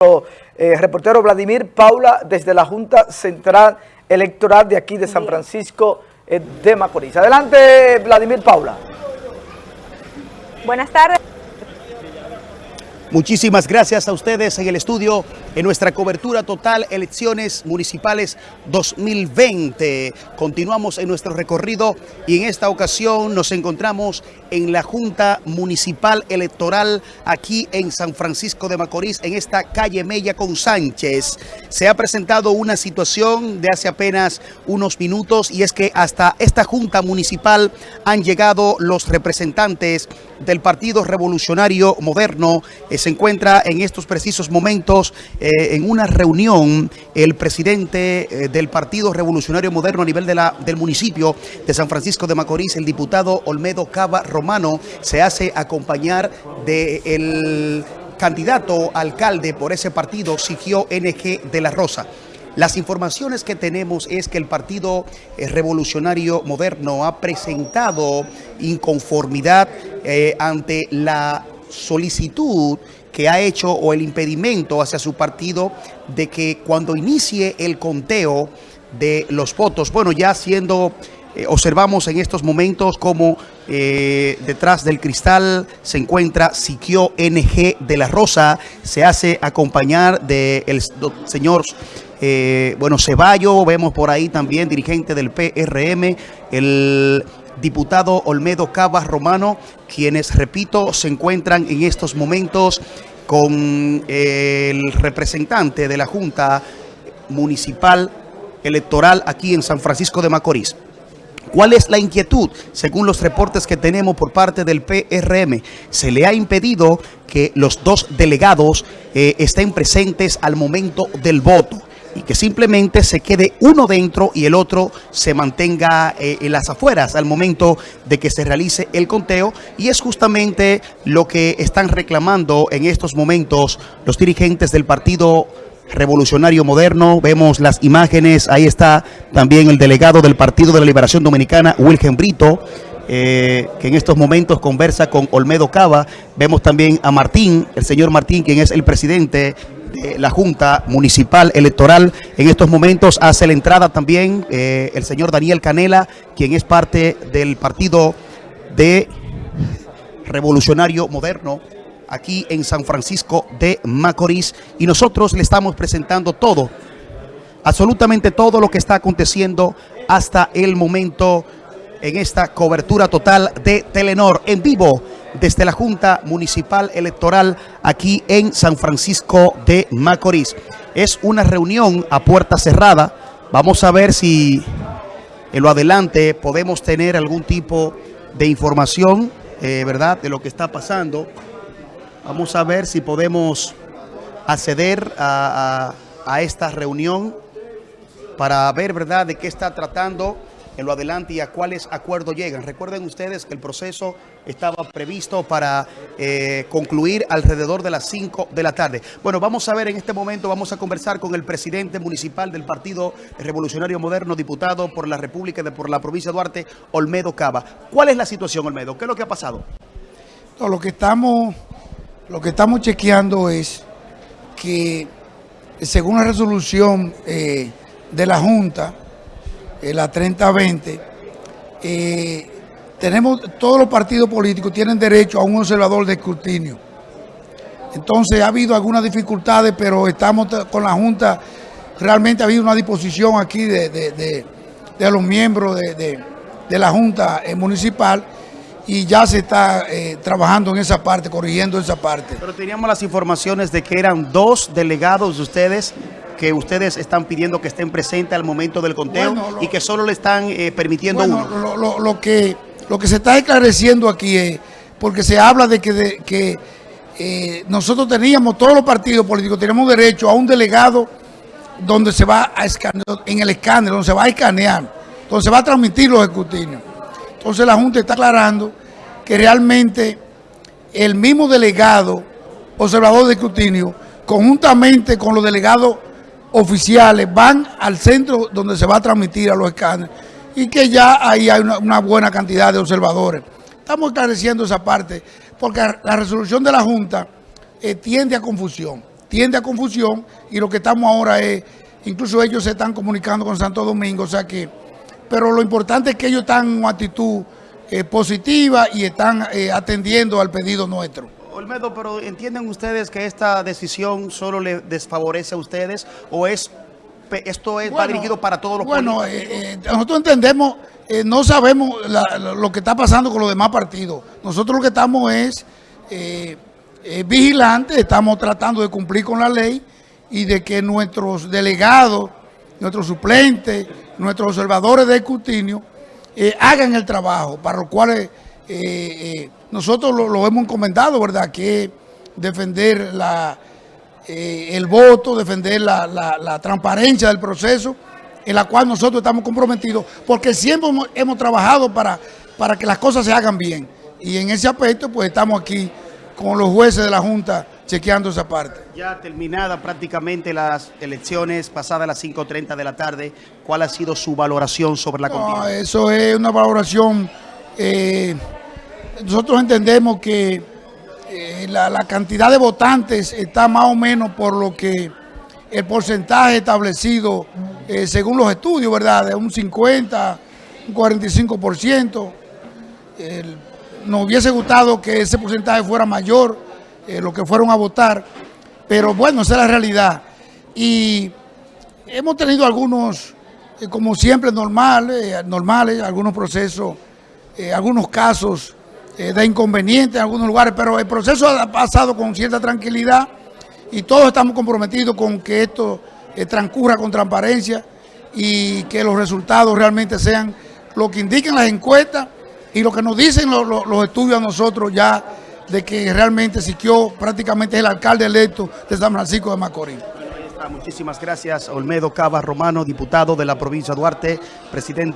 Eh, reportero Vladimir Paula desde la Junta Central Electoral de aquí de San Francisco eh, de Macorís. Adelante Vladimir Paula. Buenas tardes. Muchísimas gracias a ustedes en el estudio en nuestra cobertura total Elecciones Municipales 2020. Continuamos en nuestro recorrido y en esta ocasión nos encontramos en la Junta Municipal Electoral aquí en San Francisco de Macorís, en esta calle Mella con Sánchez. Se ha presentado una situación de hace apenas unos minutos y es que hasta esta Junta Municipal han llegado los representantes del Partido Revolucionario Moderno. Se encuentra en estos precisos momentos eh, en una reunión el presidente eh, del Partido Revolucionario Moderno a nivel de la, del municipio de San Francisco de Macorís, el diputado Olmedo Cava Romano, se hace acompañar del candidato alcalde por ese partido, Sigio NG de la Rosa. Las informaciones que tenemos es que el Partido eh, Revolucionario Moderno ha presentado inconformidad ante la solicitud que ha hecho o el impedimento hacia su partido de que cuando inicie el conteo de los votos, bueno, ya siendo, eh, observamos en estos momentos como detrás del cristal se encuentra Siquio NG de la Rosa, se hace acompañar del señor eh, bueno, Ceballo, vemos por ahí también dirigente del PRM, el diputado Olmedo Cabas Romano, quienes, repito, se encuentran en estos momentos con eh, el representante de la Junta Municipal Electoral aquí en San Francisco de Macorís. ¿Cuál es la inquietud? Según los reportes que tenemos por parte del PRM, se le ha impedido que los dos delegados eh, estén presentes al momento del voto y que simplemente se quede uno dentro y el otro se mantenga eh, en las afueras al momento de que se realice el conteo y es justamente lo que están reclamando en estos momentos los dirigentes del Partido Revolucionario Moderno. Vemos las imágenes, ahí está también el delegado del Partido de la Liberación Dominicana, Wilhelm Brito, eh, que en estos momentos conversa con Olmedo Cava. Vemos también a Martín, el señor Martín, quien es el presidente de la Junta Municipal Electoral. En estos momentos hace la entrada también eh, el señor Daniel Canela, quien es parte del partido de Revolucionario Moderno aquí en San Francisco de Macorís. Y nosotros le estamos presentando todo, absolutamente todo lo que está aconteciendo hasta el momento en esta cobertura total de Telenor en vivo desde la Junta Municipal Electoral aquí en San Francisco de Macorís. Es una reunión a puerta cerrada. Vamos a ver si en lo adelante podemos tener algún tipo de información, eh, ¿verdad?, de lo que está pasando. Vamos a ver si podemos acceder a, a esta reunión para ver, ¿verdad?, de qué está tratando en lo adelante y a cuáles acuerdos llegan. Recuerden ustedes que el proceso estaba previsto para eh, concluir alrededor de las 5 de la tarde. Bueno, vamos a ver en este momento, vamos a conversar con el presidente municipal del Partido Revolucionario Moderno, diputado por la República de por la provincia de Duarte, Olmedo Cava. ¿Cuál es la situación, Olmedo? ¿Qué es lo que ha pasado? lo que estamos, lo que estamos chequeando es que según la resolución eh, de la Junta, eh, la 3020, eh, tenemos, todos los partidos políticos tienen derecho a un observador de escrutinio. Entonces ha habido algunas dificultades, pero estamos con la Junta, realmente ha habido una disposición aquí de, los miembros de, la Junta eh, Municipal y ya se está trabajando en esa parte, corrigiendo esa parte. Pero teníamos las informaciones de que eran dos delegados de ustedes que ustedes están pidiendo que estén presentes al momento del conteo y que solo le están eh, permitiendo uno. Lo, que, lo que se está esclareciendo aquí es, porque se habla de que, que eh, nosotros teníamos, todos los partidos políticos tenemos derecho a un delegado donde se va a escanear, en el escáner, donde se va a escanear, donde se va a transmitir los escrutinios. Entonces la Junta está aclarando que realmente el mismo delegado, observador de escrutinio, conjuntamente con los delegados oficiales van al centro donde se va a transmitir a los escáneres y que ya ahí hay una, buena cantidad de observadores. Estamos esclareciendo esa parte porque la resolución de la Junta eh, tiende a confusión. tiende a confusión y lo que estamos ahora es, incluso ellos se están comunicando con Santo Domingo, o sea que, pero lo importante es que ellos están en una actitud eh, positiva y están eh, atendiendo al pedido nuestro. Olmedo, pero ¿entienden ustedes que esta decisión solo le desfavorece a ustedes o es esto es, va dirigido para todos los Bueno, eh, nosotros entendemos, no sabemos lo que está pasando con los demás partidos. Nosotros lo que estamos es vigilantes, estamos tratando de cumplir con la ley y de que nuestros delegados, nuestros suplentes, nuestros observadores de escrutinio eh, hagan el trabajo, para lo cual eh, eh, nosotros lo, hemos encomendado, ¿verdad? Que defender la, el voto, defender la, transparencia del proceso, en la cual nosotros estamos comprometidos, porque siempre hemos, trabajado para, para que las cosas se hagan bien. Y en ese aspecto, pues estamos aquí con los jueces de la Junta chequeando esa parte. Ya terminada prácticamente las elecciones pasadas las 5.30 de la tarde, ¿cuál ha sido su valoración sobre la contienda? Eso es una valoración, eh, nosotros entendemos que eh, la, cantidad de votantes está más o menos por lo que el porcentaje establecido eh, según los estudios, ¿verdad? De un 50, un 45%. nos hubiese gustado que ese porcentaje fuera mayor, eh, los que fueron a votar, pero bueno, esa es la realidad. Y hemos tenido algunos, como siempre, normales, eh, normales algunos procesos, algunos casos de inconvenientes en algunos lugares, pero el proceso ha pasado con cierta tranquilidad y todos estamos comprometidos con que esto transcurra con transparencia y que los resultados realmente sean lo que indiquen las encuestas y lo que nos dicen los estudios a nosotros ya de que realmente Siquio prácticamente es el alcalde electo de San Francisco de Macorís. Muchísimas gracias, Olmedo Cava Romano, diputado de la provincia de Duarte, presidente.